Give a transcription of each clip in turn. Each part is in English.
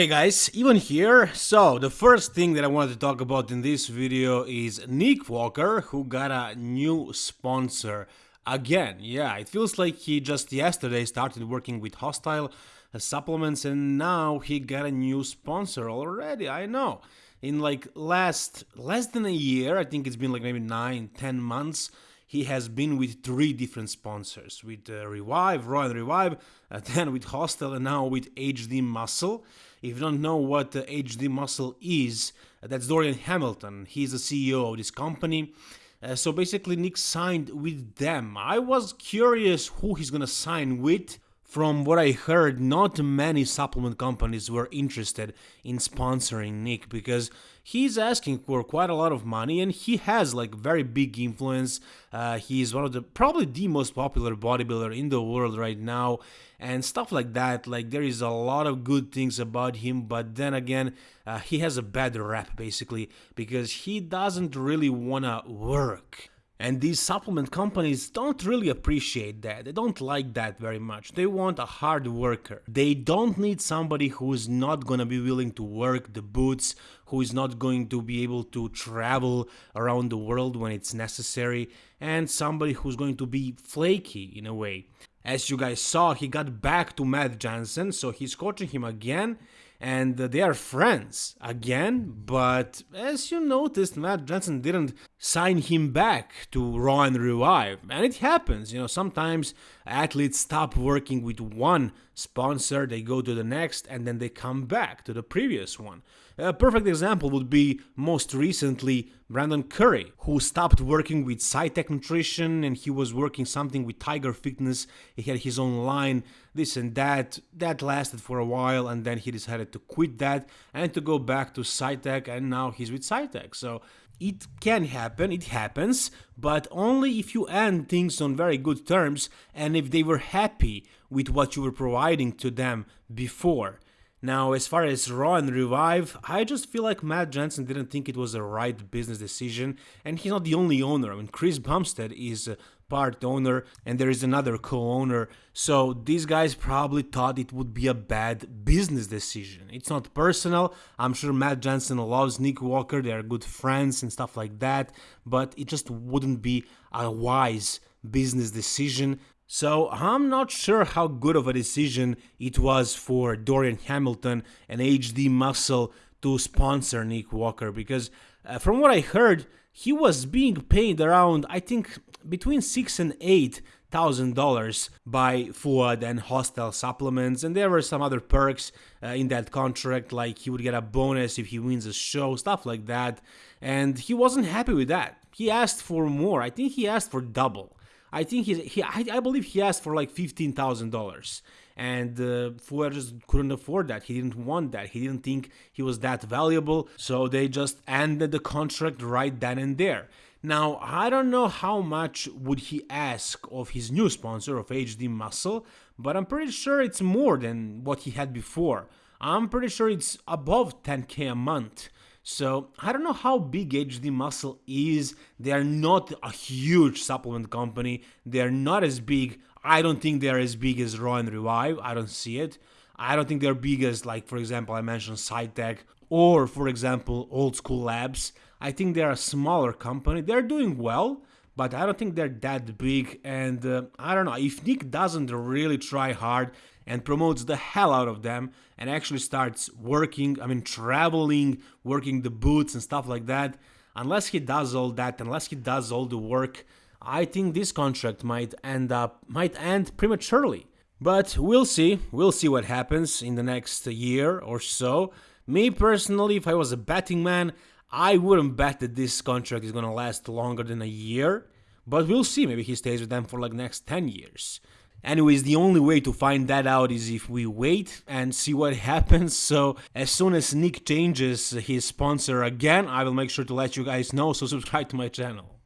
Hey guys, Ivan here. So, the first thing that I wanted to talk about in this video is Nick Walker, who got a new sponsor. Again, yeah, it feels like he just yesterday started working with Hosstile Supplements and now he got a new sponsor already, I know. In like last, less than a year, I think it's been like maybe 9, 10 months, he has been with three different sponsors, with uh, Revive, and Revive, uh, then with Hosstile and now with HD Muscle. If you don't know what uh, HD Muscle is, uh, that's Dorian Hamilton. He's the CEO of this company. Uh, so basically, Nick signed with them. I was curious who he's gonna sign with. From what I heard, not many supplement companies were interested in sponsoring Nick because he's asking for quite a lot of money and he has like very big influence. Uh, he's one of the probably the most popular bodybuilder in the world right now and stuff like that. Like there is a lot of good things about him, but then again, uh, he has a bad rap basically because he doesn't really wanna work. And these supplement companies don't really appreciate that. They don't like that very much. They want a hard worker. They don't need somebody who is not gonna be willing to work the boots, who is not going to be able to travel around the world when it's necessary, and somebody who's going to be flaky in a way. As you guys saw, he got back to Matt Jansen, so he's coaching him again and uh, they are friends again, but as you noticed, Matt Jansen didn't sign him back to Raw and Revive, and it happens, you know, sometimes athletes stop working with one sponsor, they go to the next, and then they come back to the previous one. A perfect example would be most recently Brandon Curry, who stopped working with Scitec Nutrition and he was working something with Tiger Fitness. He had his own line, this and that. That lasted for a while and then he decided to quit that and to go back to Scitec and now he's with Scitec. So it can happen, it happens, but only if you end things on very good terms and if they were happy with what you were providing to them before. Now, as far as Raw and Revive, I just feel like Matt Jansen didn't think it was the right business decision, and he's not the only owner. I mean, Chris Bumstead is part owner, and there is another co-owner. So these guys probably thought it would be a bad business decision. It's not personal. I'm sure Matt Jansen loves Nick Walker. They are good friends and stuff like that, but it just wouldn't be a wise business decision so I'm not sure how good of a decision it was for Dorian Hamilton and HD Muscle to sponsor Nick Walker because uh, from what I heard, he was being paid around I think between six and eight thousand dollars by Fouad and Hosstile Supplements, and there were some other perks uh, in that contract, like he would get a bonus if he wins a show, stuff like that. And he wasn't happy with that. He asked for more. I think he asked for double. I think he, he I, I believe he asked for like fifteen thousand dollars, and uh, Fouad just couldn't afford that. He didn't want that. He didn't think he was that valuable, so they just ended the contract right then and there. Now, I don't know how much would he ask of his new sponsor of HD Muscle, but I'm pretty sure it's more than what he had before. I'm pretty sure it's above 10k a month. So I don't know how big HD Muscle is. They are not a huge supplement company. They are not as big. I don't think they are as big as Raw and Revive. I don't see it. I don't think they're big as, like, for example, I mentioned Scitec or, for example, Old School Labs. I think they're a smaller company. They're doing well, but I don't think they're that big. And uh, I don't know, if Nick doesn't really try hard and promotes the hell out of them and actually starts working, I mean, traveling, working the boots and stuff like that, unless he does all that, unless he does all the work, I think this contract might end up, might end prematurely. But we'll see, we'll see what happens in the next year or so. Me personally, if I was a betting man, I wouldn't bet that this contract is gonna last longer than a year. But we'll see, maybe he stays with them for like next 10 years. Anyways, the only way to find that out is if we wait and see what happens. So as soon as Nick changes his sponsor again, I will make sure to let you guys know, so subscribe to my channel.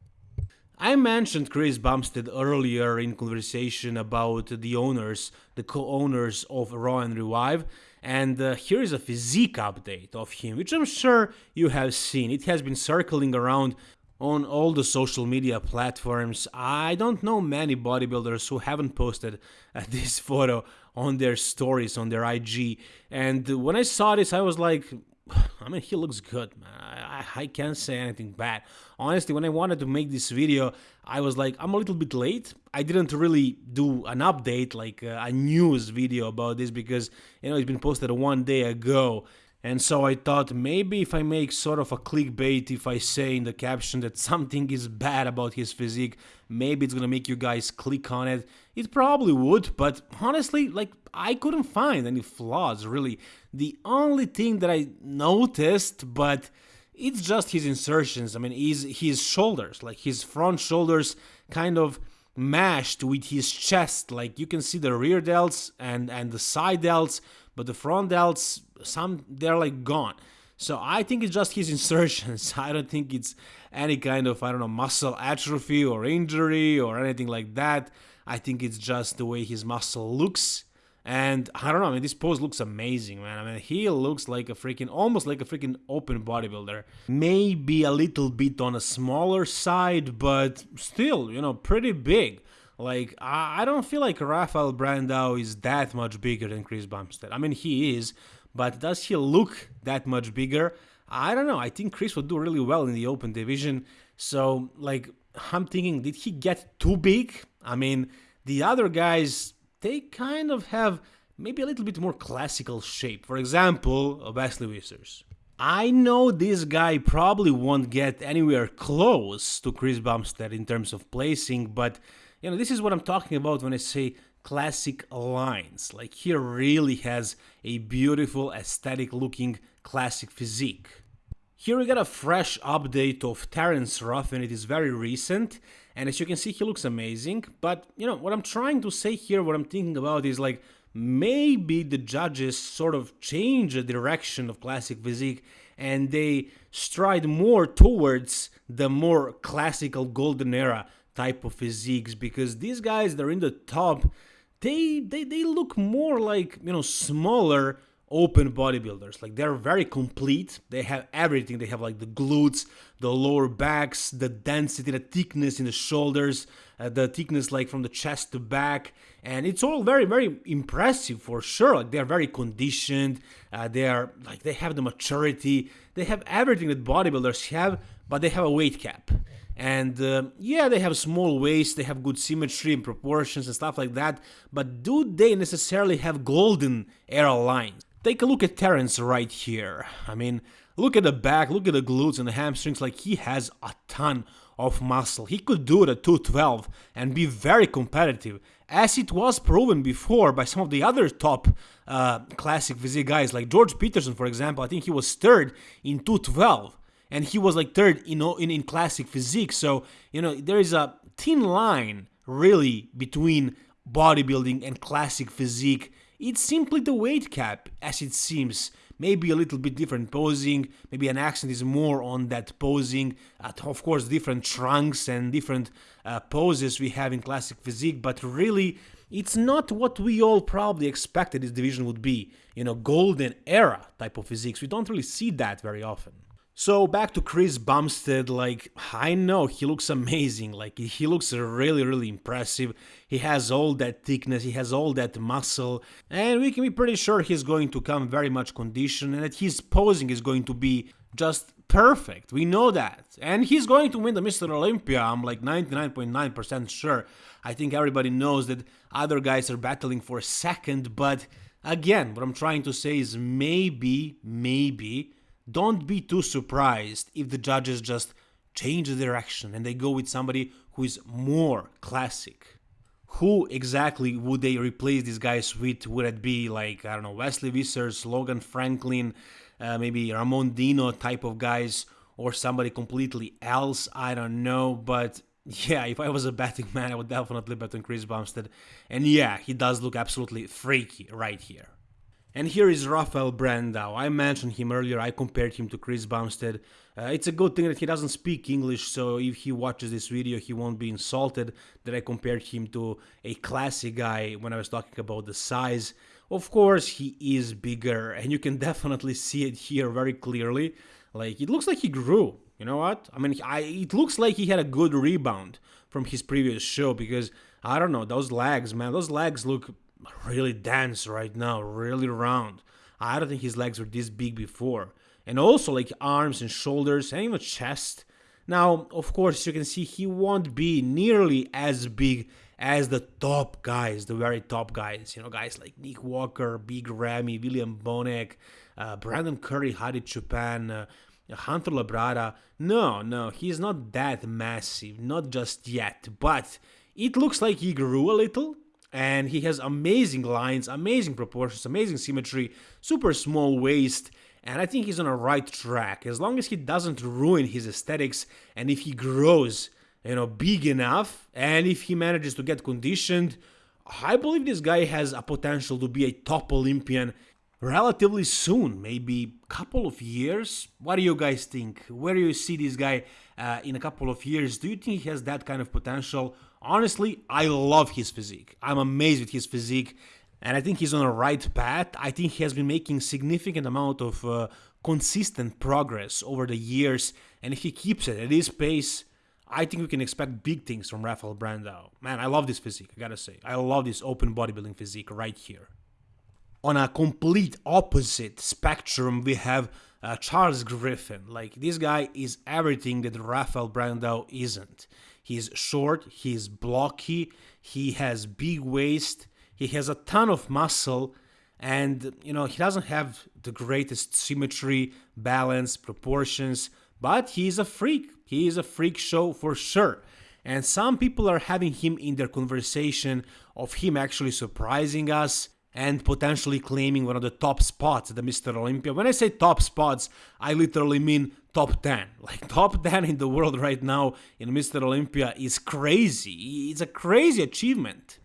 I mentioned Chris Bumstead earlier in conversation about the owners, the co-owners of Raw and Revive, and uh, here is a physique update of him, which I'm sure you have seen. It has been circling around on all the social media platforms. I don't know many bodybuilders who haven't posted uh, this photo on their stories on their IG. And when I saw this, I was like, I mean, he looks good, man. I, I can't say anything bad. Honestly, when I wanted to make this video, I was like, I'm a little bit late. I didn't really do an update, like uh, a news video about this, because, you know, it's been posted one day ago. And so I thought maybe if I make sort of a clickbait, if I say in the caption that something is bad about his physique, maybe it's gonna make you guys click on it. It probably would, but honestly, like, I couldn't find any flaws, really. The only thing that I noticed, but it's just his insertions. I mean, his, his shoulders, like his front shoulders kind of mashed with his chest. Like you can see the rear delts and, and the side delts, but the front delts, some they're like gone. So I think it's just his insertions. I don't think it's any kind of I don't know muscle atrophy or injury or anything like that. I think it's just the way his muscle looks. And I don't know, I mean, this pose looks amazing, man. I mean, he looks like a freaking, almost like a freaking open bodybuilder. Maybe a little bit on a smaller side, but still, you know, pretty big. Like, I, I don't feel like Rafael Brandao is that much bigger than Chris Bumstead. I mean, he is, but does he look that much bigger? I don't know. I think Chris would do really well in the open division. So, like, I'm thinking, did he get too big? I mean, the other guys, they kind of have maybe a little bit more classical shape. For example, Wesley Vissers. I know this guy probably won't get anywhere close to Chris Bumstead in terms of placing, but you know, this is what I'm talking about when I say classic lines. Like he really has a beautiful aesthetic looking classic physique. Here we got a fresh update of Terrence and it is very recent, and as you can see he looks amazing, but you know, what I'm trying to say here, what I'm thinking about is like, maybe the judges sort of change the direction of classic physique and they stride more towards the more classical golden era type of physiques because these guys that are in the top they they, they look more like you know smaller open bodybuilders. Like they're very complete. They have everything. They have like the glutes the lower backs the density the thickness in the shoulders uh, the thickness like from the chest to back. And it's all very very impressive for sure. Like they're very conditioned. Uh, they are like they have the maturity. They have everything that bodybuilders have but they have a weight cap and uh, yeah they have small waist they have good symmetry and proportions and stuff like that but do they necessarily have golden era lines? Take a look at terrence right here. I mean look at the back look at the glutes and the hamstrings like he has a ton of muscle. He could do it at 212 and be very competitive as it was proven before by some of the other top uh, classic physique guys like george peterson for example. I think he was third in 212 and he was like third you know in, in classic physique. So you know there is a thin line really between bodybuilding and classic physique. It's simply the weight cap as it seems. Maybe a little bit different posing. Maybe an accent is more on that posing. Uh, of course different trunks and different uh, poses we have in classic physique. But really it's not what we all probably expected this division would be. You know golden era type of physiques. We don't really see that very often so back to Chris Bumstead, like I know he looks amazing, like he looks really really impressive. He has all that thickness, he has all that muscle, and we can be pretty sure he's going to come very much conditioned and that his posing is going to be just perfect. We know that. And he's going to win the Mr. Olympia. I'm like 99.9% sure. I think everybody knows that other guys are battling for second, but again, what I'm trying to say is maybe maybe don't be too surprised if the judges just change the direction and they go with somebody who is more classic. Who exactly would they replace these guys with? Would it be like, I don't know, Wesley Vissers, Logan Franklin, uh, maybe Ramon Dino type of guys, or somebody completely else? I don't know, but yeah, if I was a betting man, I would definitely bet on Chris Bumstead. And yeah, he does look absolutely freaky right here. And here is Rafael Brandao. I mentioned him earlier, I compared him to Chris Bumstead. Uh, it's a good thing that he doesn't speak English, so if he watches this video, he won't be insulted that I compared him to a classy guy when I was talking about the size. Of course, he is bigger, and you can definitely see it here very clearly. Like, it looks like he grew. You know what? I mean, I, it looks like he had a good rebound from his previous show because, I don't know, those legs, man, those legs look really dense right now, really round. I don't think his legs were this big before. And also like arms and shoulders and even chest. Now, of course, you can see he won't be nearly as big as the top guys, the very top guys. You know, guys like Nick Walker, Big Ramy, William Bonac, uh, Brandon Curry, Hadi Choopan, uh, Hunter Labrada. No, no, he's not that massive, not just yet. But it looks like he grew a little and he has amazing lines, amazing proportions, amazing symmetry, super small waist, and I think he's on a right track. As long as he doesn't ruin his aesthetics, and if he grows, you know, big enough, and if he manages to get conditioned, I believe this guy has a potential to be a top Olympian relatively soon, maybe couple of years. What do you guys think? Where do you see this guy uh, in a couple of years? Do you think he has that kind of potential? Honestly, I love his physique. I'm amazed with his physique and I think he's on the right path. I think he has been making significant amount of uh, consistent progress over the years and if he keeps it at this pace, I think we can expect big things from Rafael Brandao. Man, I love this physique, I gotta say. I love this open bodybuilding physique right here. On a complete opposite spectrum, we have uh, Charles Griffin. Like, this guy is everything that Rafael Brandao isn't. He's short, he's blocky, he has big waist, he has a ton of muscle, and you know, he doesn't have the greatest symmetry, balance, proportions, but he's a freak. He is a freak show for sure. And some people are having him in their conversation of him actually surprising us and potentially claiming one of the top spots at the Mr. Olympia. When I say top spots, I literally mean top 10. Like top 10 in the world right now in Mr. Olympia is crazy. It's a crazy achievement.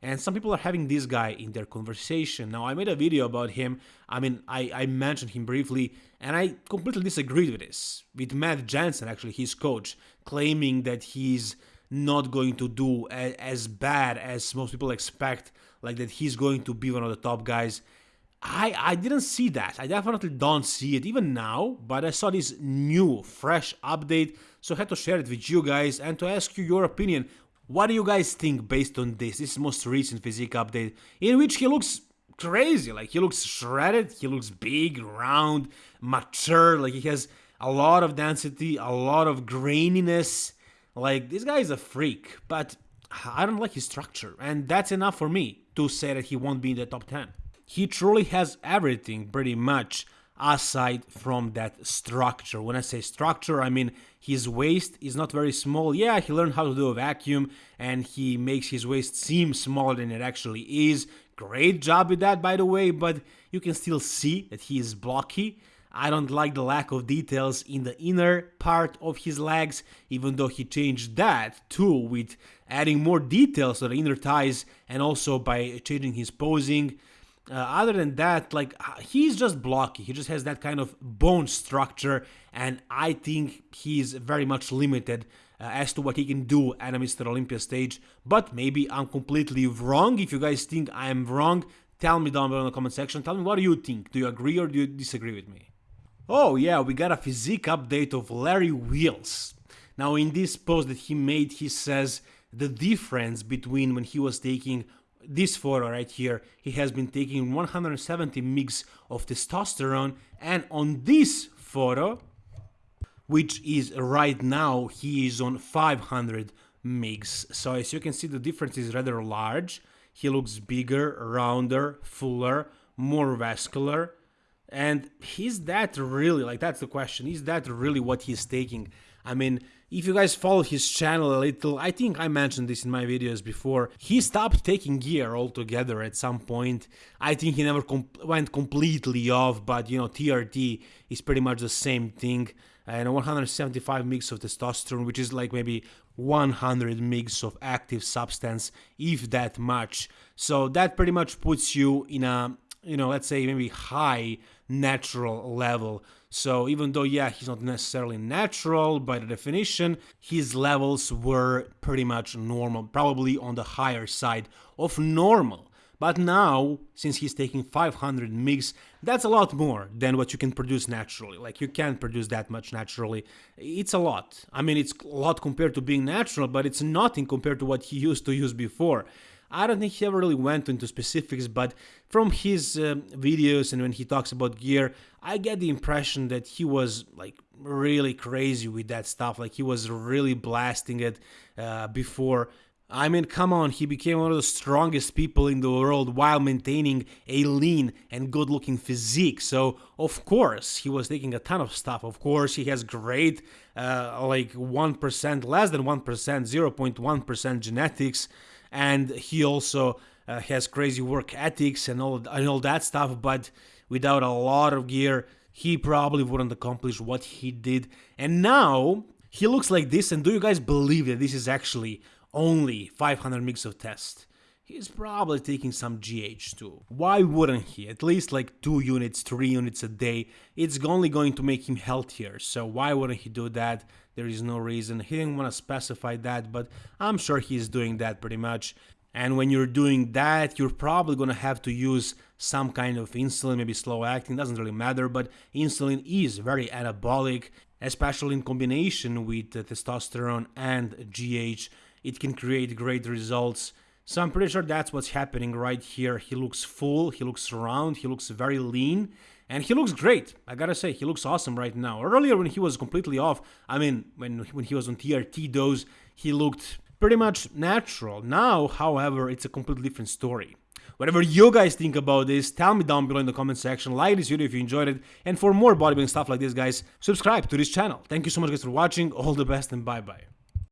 And some people are having this guy in their conversation. Now, I made a video about him. I mean, I, I mentioned him briefly, and I completely disagreed with this. With Matt Jansen, actually, his coach, claiming that he's not going to do as bad as most people expect, like that he's going to be one of the top guys. I, I didn't see that. I definitely don't see it even now, but I saw this new, fresh update, so I had to share it with you guys and to ask you your opinion. What do you guys think based on this? This most recent physique update, in which he looks crazy. Like he looks shredded, he looks big, round, mature. Like he has a lot of density, a lot of graininess. Like this guy is a freak, but I don't like his structure, and that's enough for me to say that he won't be in the top 10. He truly has everything pretty much aside from that structure. When I say structure, I mean his waist is not very small. Yeah, he learned how to do a vacuum and he makes his waist seem smaller than it actually is. Great job with that, by the way, but you can still see that he is blocky. I don't like the lack of details in the inner part of his legs, even though he changed that too with adding more details to the inner thighs and also by changing his posing. Uh, other than that, like uh, he's just blocky. He just has that kind of bone structure, and I think he's very much limited uh, as to what he can do at a Mr. Olympia stage. But maybe I'm completely wrong. If you guys think I am wrong, tell me down below in the comment section. Tell me what do you think? Do you agree or do you disagree with me? Oh yeah, we got a physique update of Larry Wheels. Now in this post that he made, he says the difference between when he was taking this photo right here, he has been taking 170 mg of testosterone and on this photo, which is right now, he is on 500 mg. So as you can see, the difference is rather large. He looks bigger, rounder, fuller, more vascular. And is that really, like that's the question, is that really what he's taking? I mean, if you guys follow his channel a little, I think I mentioned this in my videos before, he stopped taking gear altogether at some point. I think he never went completely off, but you know, TRT is pretty much the same thing. And 175 mg of testosterone, which is like maybe 100 mg of active substance, if that much. So that pretty much puts you in a, you know, let's say maybe high natural level. So even though, yeah, he's not necessarily natural by the definition, his levels were pretty much normal, probably on the higher side of normal. But now, since he's taking 500 mg, that's a lot more than what you can produce naturally. Like, you can't produce that much naturally. It's a lot. I mean, it's a lot compared to being natural, but it's nothing compared to what he used to use before. I don't think he ever really went into specifics, but from his uh, videos and when he talks about gear, I get the impression that he was like really crazy with that stuff. Like he was really blasting it uh, before. I mean, come on, he became one of the strongest people in the world while maintaining a lean and good looking physique. So, of course, he was taking a ton of stuff. Of course, he has great, uh, like 1%, less than 1%, 0.1% genetics. And he also uh, has crazy work ethics and all, and all that stuff. But without a lot of gear, he probably wouldn't accomplish what he did. And now he looks like this. And do you guys believe that this is actually only 500 mgs of test. He's probably taking some GH too. Why wouldn't he? At least like 2 units, 3 units a day. It's only going to make him healthier, so why wouldn't he do that? There is no reason. He didn't want to specify that, but I'm sure he's doing that pretty much. And when you're doing that, you're probably gonna have to use some kind of insulin, maybe slow acting, doesn't really matter, but insulin is very anabolic, especially in combination with testosterone and GH it can create great results. So I'm pretty sure that's what's happening right here. He looks full, he looks round, he looks very lean, and he looks great. I gotta say, he looks awesome right now. Earlier when he was completely off, I mean, when, when he was on TRT dose, he looked pretty much natural. Now, however, it's a completely different story. Whatever you guys think about this, tell me down below in the comment section, like this video if you enjoyed it, and for more bodybuilding stuff like this, guys, subscribe to this channel. Thank you so much guys for watching, all the best and bye bye.